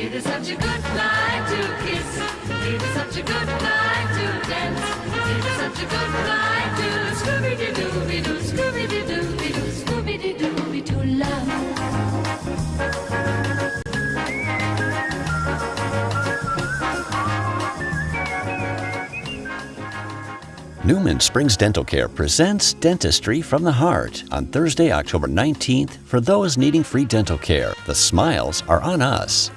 It is such a good night to kiss. It is such a good night to dance. It is such a good night to Scooby-Doo-Doo-Doo, Scooby-Doo-Doo-Doo, Scooby-Doo-Doo-Doo love. Newman Springs Dental Care presents Dentistry from the Heart on Thursday, October 19th for those needing free dental care. The smiles are on us.